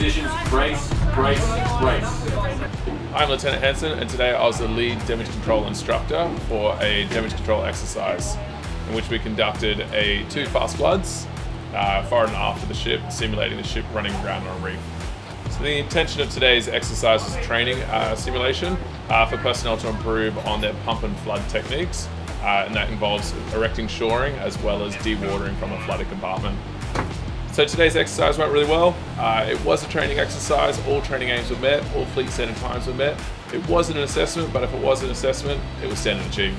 brace, brace, brace. I'm Lieutenant Hanson and today I was the lead damage control instructor for a damage control exercise in which we conducted a two fast floods uh, far and after the ship, simulating the ship running aground on a reef. So the intention of today's exercise was training uh, simulation uh, for personnel to improve on their pump and flood techniques uh, and that involves erecting shoring as well as dewatering from a flooded compartment. So today's exercise went really well. Uh, it was a training exercise, all training aims were met, all fleet standard times were met. It wasn't an assessment, but if it was an assessment, it was standard achieved.